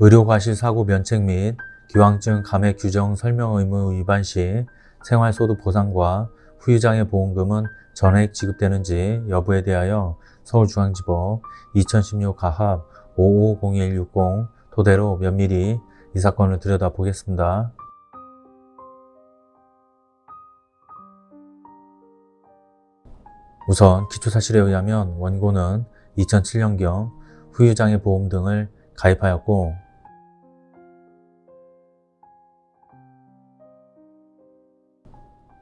의료과실 사고 면책 및 기왕증 감액 규정 설명 의무 위반 시 생활소득 보상과 후유장애 보험금은 전액 지급되는지 여부에 대하여 서울중앙지법 2016 가합 550160 토대로 면밀히 이 사건을 들여다보겠습니다. 우선 기초사실에 의하면 원고는 2007년경 후유장애 보험 등을 가입하였고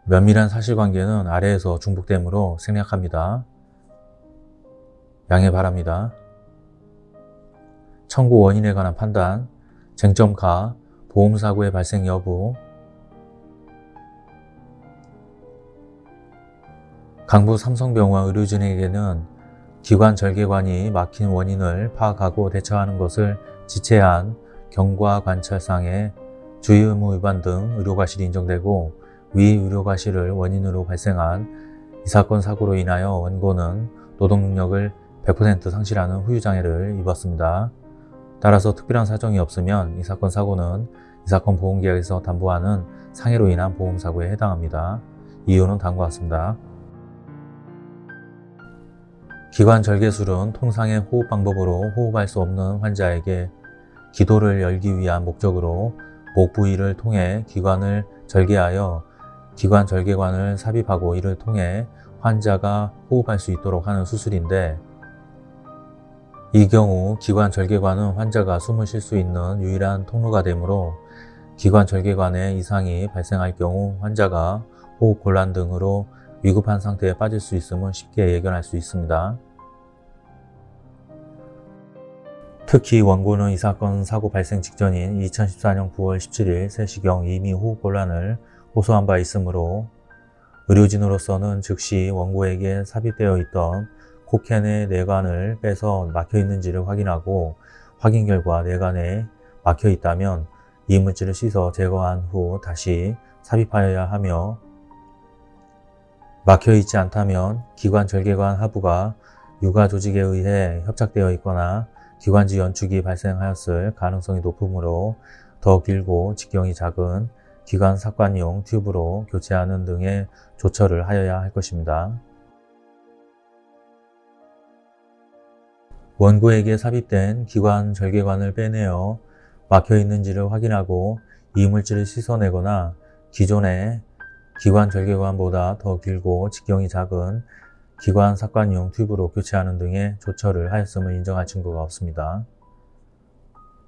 면밀한 사실관계는 아래에서 중복되므로 생략합니다. 양해 바랍니다. 청구 원인에 관한 판단, 쟁점 가, 보험사고의 발생 여부, 강부 삼성병원 의료진에게는 기관 절개관이 막힌 원인을 파악하고 대처하는 것을 지체한 경과 관찰상의 주의 의무 위반 등 의료과실이 인정되고 위 의료과실을 원인으로 발생한 이 사건 사고로 인하여 원고는 노동능력을 100% 상실하는 후유장애를 입었습니다. 따라서 특별한 사정이 없으면 이 사건 사고는 이 사건 보험계약에서 담보하는 상해로 인한 보험사고에 해당합니다. 이유는 다음과 같습니다. 기관 절개술은 통상의 호흡 방법으로 호흡할 수 없는 환자에게 기도를 열기 위한 목적으로 목 부위를 통해 기관을 절개하여 기관 절개관을 삽입하고 이를 통해 환자가 호흡할 수 있도록 하는 수술인데 이 경우 기관 절개관은 환자가 숨을 쉴 수 있는 유일한 통로가 되므로 기관 절개관에 이상이 발생할 경우 환자가 호흡 곤란 등으로 위급한 상태에 빠질 수 있음을 쉽게 예견할 수 있습니다. 특히 원고는 이 사건 사고 발생 직전인 2014년 9월 17일 3시경 이미 호흡 곤란을 호소한 바 있으므로 의료진으로서는 즉시 원고에게 삽입되어 있던 코캔의 내관을 빼서 막혀 있는지를 확인하고 확인 결과 내관에 막혀 있다면 이물질을 씻어 제거한 후 다시 삽입하여야 하며 막혀 있지 않다면 기관 절개관 하부가 유가 조직에 의해 협착되어 있거나 기관지 연축이 발생하였을 가능성이 높으므로 더 길고 직경이 작은 기관 삭관용 튜브로 교체하는 등의 조처를 하여야 할 것입니다. 원고에게 삽입된 기관 절개관을 빼내어 막혀 있는지를 확인하고 이물질을 씻어내거나 기존의 기관 절개관보다 더 길고 직경이 작은 기관 삭관용 튜브로 교체하는 등의 조처를 하였음을 인정할 증거가 없습니다.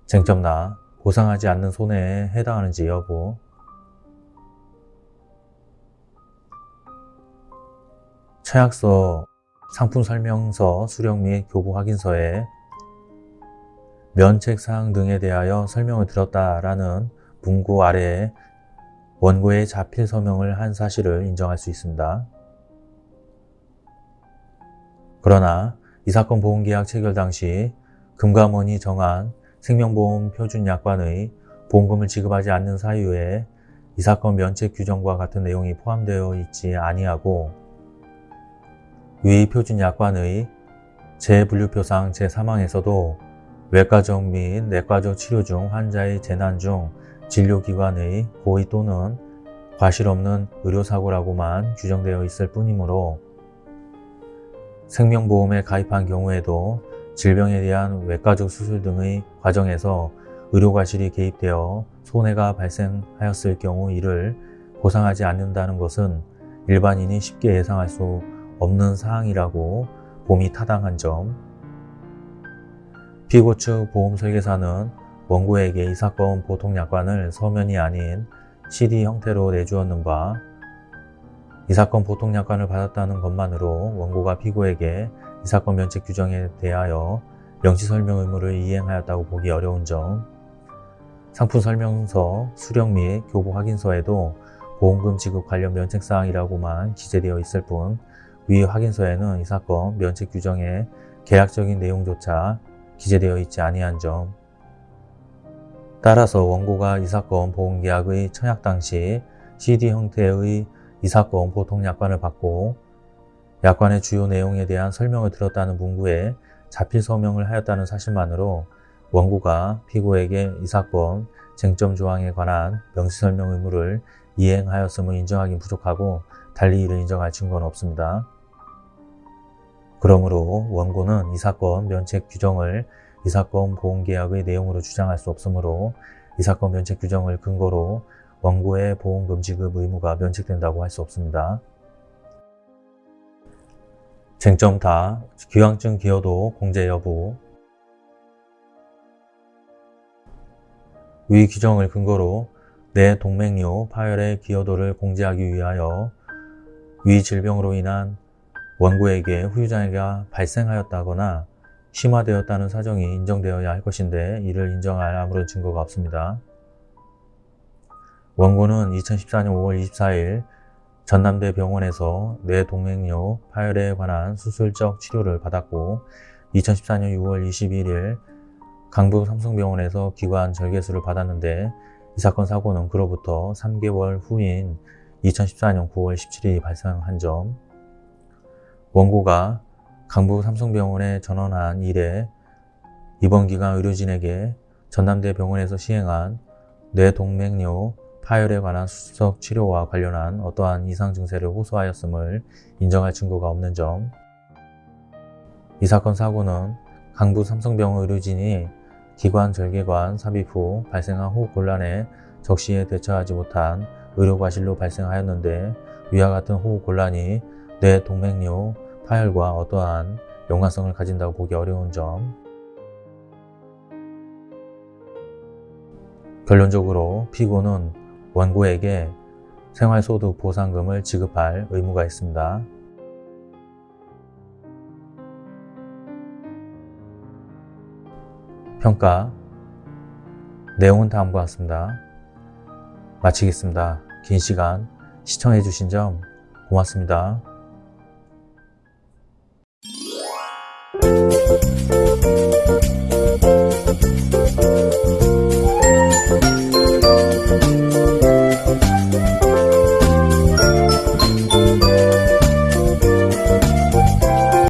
쟁점 나 보상하지 않는 손해에 해당하는지 여부 최약서 상품설명서 수령 및 교부 확인서에 면책사항 등에 대하여 설명을 들었다라는 문구 아래에 원고의 자필 서명을 한 사실을 인정할 수 있습니다. 그러나 이 사건 보험계약 체결 당시 금감원이 정한 생명보험 표준약관의 보험금을 지급하지 않는 사유에 이 사건 면책 규정과 같은 내용이 포함되어 있지 아니하고 위 표준약관의 재분류표상 제3항에서도 외과적 및 내과적 치료 중 환자의 재난 중 진료기관의 고의 또는 과실 없는 의료사고라고만 규정되어 있을 뿐이므로 생명보험에 가입한 경우에도 질병에 대한 외과적 수술 등의 과정에서 의료과실이 개입되어 손해가 발생하였을 경우 이를 보상하지 않는다는 것은 일반인이 쉽게 예상할 수 없는 사항이라고 봄이 타당한 점. 피고 측 보험 설계사는 원고에게 이 사건 보통 약관을 서면이 아닌 CD 형태로 내주었는 바 이 사건 보통 약관을 받았다는 것만으로 원고가 피고에게 이 사건 면책 규정에 대하여 명시 설명 의무를 이행하였다고 보기 어려운 점. 상품 설명서, 수령 및 교부 확인서에도 보험금 지급 관련 면책사항이라고만 기재되어 있을 뿐 위 확인서에는 이 사건 면책 규정의 계약적인 내용조차 기재되어 있지 아니한 점 따라서 원고가 이 사건 보험계약의 청약 당시 CD 형태의 이 사건 보통 약관을 받고 약관의 주요 내용에 대한 설명을 들었다는 문구에 자필 서명을 하였다는 사실만으로 원고가 피고에게 이 사건 쟁점 조항에 관한 명시 설명 의무를 이행하였음을 인정하기는 부족하고 달리 이를 인정할 증거는 없습니다. 그러므로 원고는 이 사건 면책 규정을 이 사건 보험계약의 내용으로 주장할 수 없으므로 이 사건 면책 규정을 근거로 원고의 보험금 지급 의무가 면책된다고 할 수 없습니다. 쟁점 다 기왕증 기여도 공제 여부 위 규정을 근거로 내 동맥류 파열의 기여도를 공제하기 위하여 위 질병으로 인한 원고에게 후유장애가 발생하였다거나 심화되었다는 사정이 인정되어야 할 것인데 이를 인정할 아무런 증거가 없습니다. 원고는 2014년 5월 24일 전남대 병원에서 뇌동맥류 파열에 관한 수술적 치료를 받았고 2014년 6월 21일 강북 삼성병원에서 기관 절개술을 받았는데 이 사건 사고는 그로부터 3개월 후인 2014년 9월 17일이 발생한 점 원고가 강북 삼성병원에 전원한 이래 이번 기간 의료진에게 전남대 병원에서 시행한 뇌동맥류 파열에 관한 수석 치료와 관련한 어떠한 이상 증세를 호소하였음을 인정할 증거가 없는 점. 이 사건 사고는 강북 삼성병원 의료진이 기관 절개관 삽입 후 발생한 호흡 곤란에 적시에 대처하지 못한 의료과실로 발생하였는데 위와 같은 호흡 곤란이 뇌동맥류 파열과 어떠한 연관성을 가진다고 보기 어려운 점. 결론적으로 피고는 원고에게 생활소득 보상금을 지급할 의무가 있습니다. 평가 내용은 다음과 같습니다. 마치겠습니다. 긴 시간 시청해 주신 점 고맙습니다. Thank you.